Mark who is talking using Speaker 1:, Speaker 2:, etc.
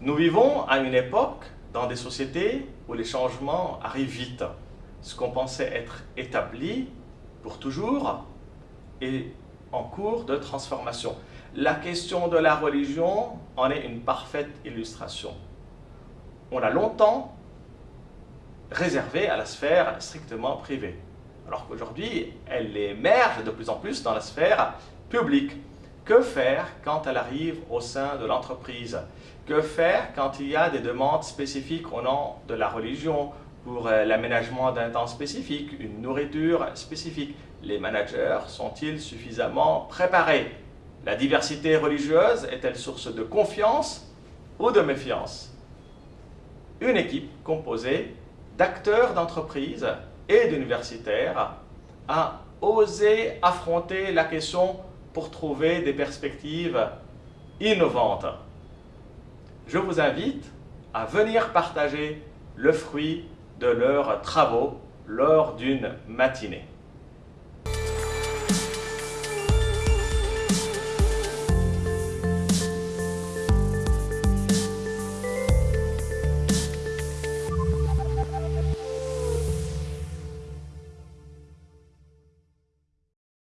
Speaker 1: Nous vivons à une époque dans des sociétés où les changements arrivent vite. Ce qu'on pensait être établi pour toujours est en cours de transformation. La question de la religion en est une parfaite illustration. On a longtemps réservé à la sphère strictement privée, alors qu'aujourd'hui, elle émerge de plus en plus dans la sphère publique. Que faire quand elle arrive au sein de l'entreprise? Que faire quand il y a des demandes spécifiques au nom de la religion pour euh, l'aménagement d'un temps spécifique, une nourriture spécifique? Les managers sont-ils suffisamment préparés? La diversité religieuse est-elle source de confiance ou de méfiance? Une équipe composée d'acteurs d'entreprise et d'universitaires a osé affronter la question pour trouver des perspectives innovantes. Je vous invite à venir partager le fruit de leurs travaux lors d'une matinée.